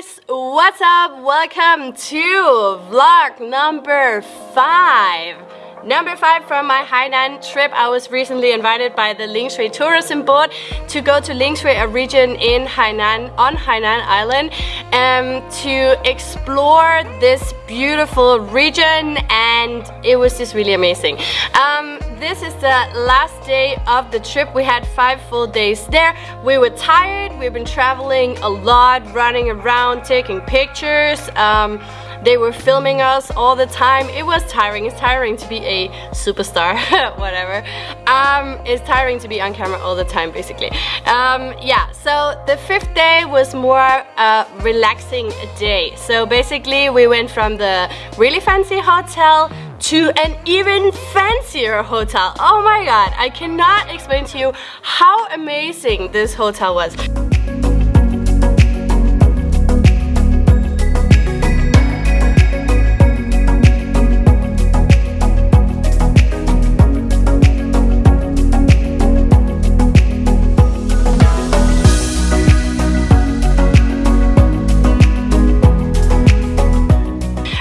guys, what's up? Welcome to vlog number five. Number five from my Hainan trip. I was recently invited by the Lingshui Tourism Board to go to Lingshui, a region in Hainan, on Hainan Island, um, to explore this beautiful region and it was just really amazing. Um, this is the last day of the trip. We had five full days there. We were tired. We've been traveling a lot, running around, taking pictures. Um, they were filming us all the time. It was tiring. It's tiring to be a superstar, whatever. Um, it's tiring to be on camera all the time, basically. Um, yeah, so the fifth day was more a relaxing day. So basically, we went from the really fancy hotel to an even fancier hotel. Oh my god, I cannot explain to you how amazing this hotel was.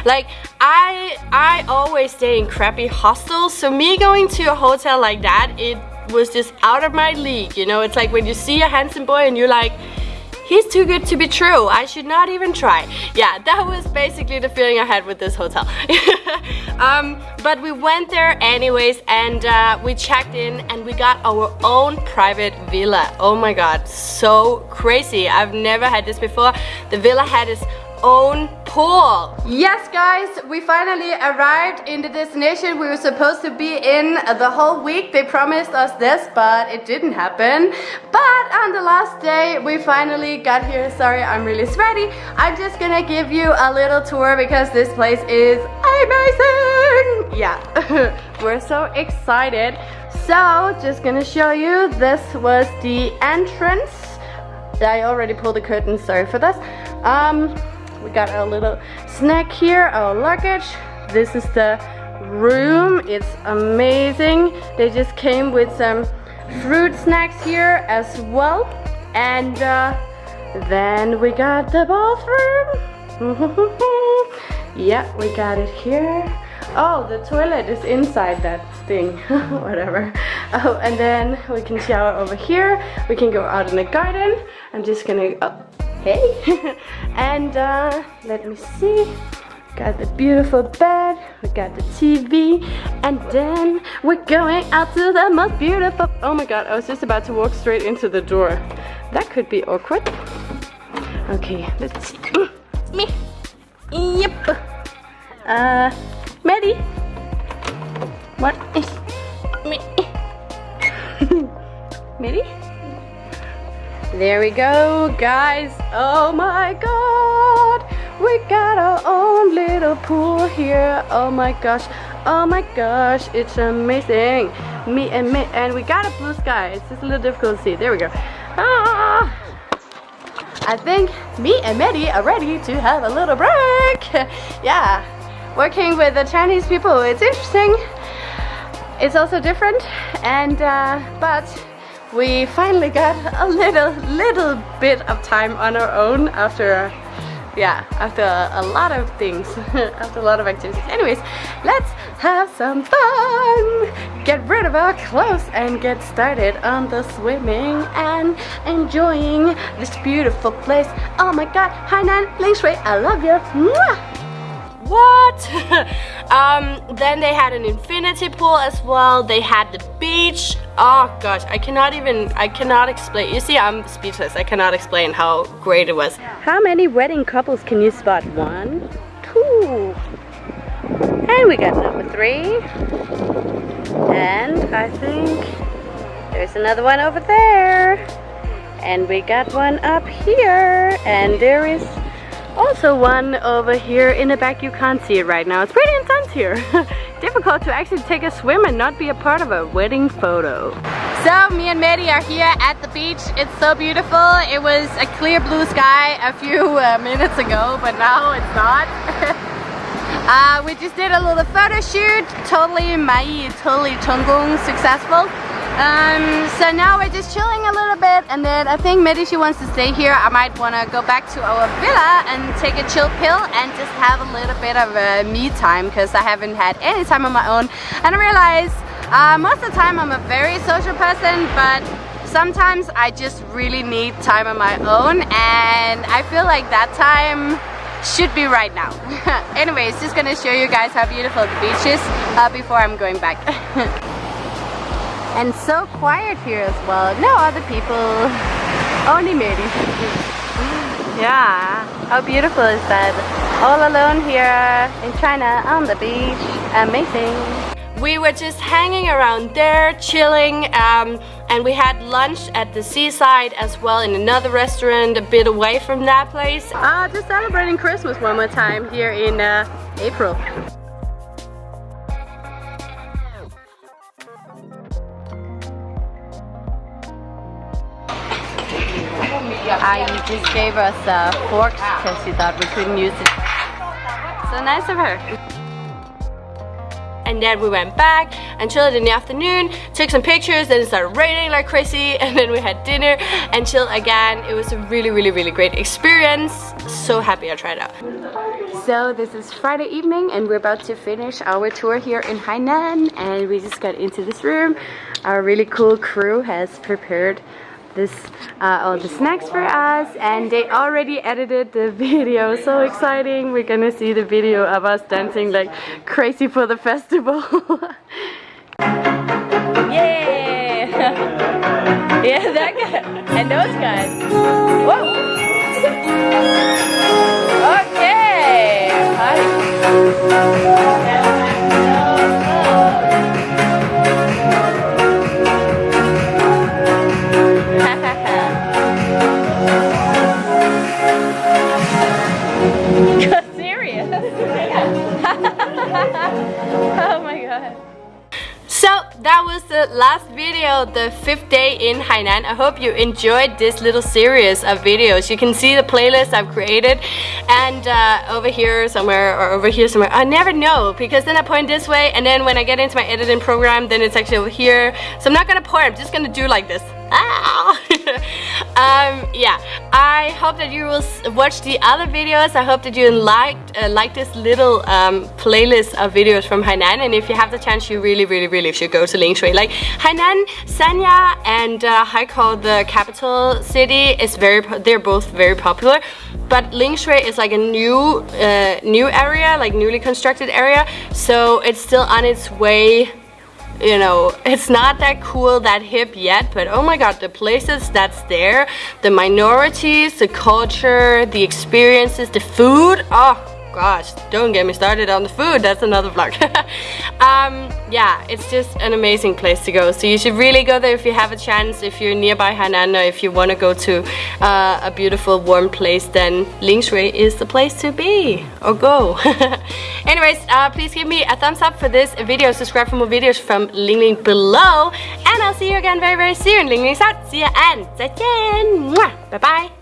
Like, I I always stay in crappy hostels, so me going to a hotel like that, it was just out of my league, you know? It's like when you see a handsome boy and you're like, he's too good to be true. I should not even try. Yeah, that was basically the feeling I had with this hotel. um, but we went there anyways and uh, we checked in and we got our own private villa. Oh my god, so crazy. I've never had this before. The villa had its own pool. Yes guys, we finally arrived in the destination we were supposed to be in the whole week. They promised us this, but it didn't happen. But on the last day, we finally got here. Sorry, I'm really sweaty. I'm just gonna give you a little tour because this place is amazing. Yeah, we're so excited. So, just gonna show you, this was the entrance. I already pulled the curtain, sorry for this. Um, we got a little snack here, our luggage. This is the room. It's amazing. They just came with some fruit snacks here as well. And uh, then we got the bathroom. yeah, we got it here. Oh, the toilet is inside that thing. Whatever. Oh, and then we can shower over here. We can go out in the garden. I'm just gonna... Oh hey. And uh, let me see. Got the beautiful bed. We got the TV and then we're going out to the most beautiful oh my god I was just about to walk straight into the door. That could be awkward. Okay let's see. Me. Yep. Uh Maddie. What is me? Maddie there we go, guys. Oh my god. We got our own little pool here. Oh my gosh. Oh my gosh. It's amazing. Me and me. And we got a blue sky. It's just a little difficult to see. There we go. Ah. I think me and Maddie are ready to have a little break. yeah. Working with the Chinese people, it's interesting. It's also different. And, uh, but we finally got a little little bit of time on our own after yeah after a lot of things after a lot of activities anyways let's have some fun get rid of our clothes and get started on the swimming and enjoying this beautiful place oh my god Hainan Lingshui I love you Mwah! what? um, then they had an infinity pool as well. They had the beach. Oh gosh, I cannot even, I cannot explain. You see, I'm speechless. I cannot explain how great it was. How many wedding couples can you spot? One, two. And we got number three. And I think there's another one over there. And we got one up here. And there is also one over here in the back, you can't see it right now. It's pretty intense here. Difficult to actually take a swim and not be a part of a wedding photo. So me and Maddie are here at the beach. It's so beautiful. It was a clear blue sky a few uh, minutes ago, but now it's not. uh, we just did a little photo shoot. Totally mai, totally Chenggung successful. Um, so now we're just chilling a little bit and then I think maybe she wants to stay here. I might want to go back to our villa and take a chill pill and just have a little bit of a me time because I haven't had any time on my own. And I realize uh, most of the time I'm a very social person but sometimes I just really need time on my own and I feel like that time should be right now. Anyways, just gonna show you guys how beautiful the beach is uh, before I'm going back. and so quiet here as well. No other people, only me. yeah, how beautiful is that? All alone here in China on the beach. Amazing. We were just hanging around there, chilling, um, and we had lunch at the seaside as well in another restaurant a bit away from that place. Uh, just celebrating Christmas one more time here in uh, April. I just gave us uh, forks because she thought we couldn't use it. So nice of her. And then we went back and chilled in the afternoon took some pictures then it started raining like crazy and then we had dinner and chilled again. It was a really really really great experience. So happy I tried out. So this is Friday evening and we're about to finish our tour here in Hainan and we just got into this room. Our really cool crew has prepared this uh, all the snacks for us and they already edited the video. So exciting. We're gonna see the video of us dancing like crazy for the festival. Yeah. Yeah that guy and those guys. Whoa. Okay. Hi. That was the last video, the fifth day in Hainan. I hope you enjoyed this little series of videos. You can see the playlist I've created and uh, over here somewhere or over here somewhere. I never know because then I point this way and then when I get into my editing program then it's actually over here. So I'm not gonna point, I'm just gonna do like this. Ah! Um, yeah, I hope that you will watch the other videos. I hope that you liked uh, like this little um, playlist of videos from Hainan. And if you have the chance, you really, really, really should go to Lingshui. Like Hainan, Sanya, and uh, Haikou, the capital city, is very. They're both very popular. But Lingshui is like a new, uh, new area, like newly constructed area. So it's still on its way you know, it's not that cool, that hip yet, but oh my god, the places that's there, the minorities, the culture, the experiences, the food, oh gosh, don't get me started on the food, that's another vlog. um, yeah, it's just an amazing place to go. So you should really go there if you have a chance, if you're nearby Hainan or if you want to go to uh, a beautiful warm place, then Lingshui is the place to be, or go. Anyways, uh, please give me a thumbs up for this video, subscribe for more videos from Ling Ling below, and I'll see you again very very soon. Ling Ling's out, see ya and 再见, bye bye.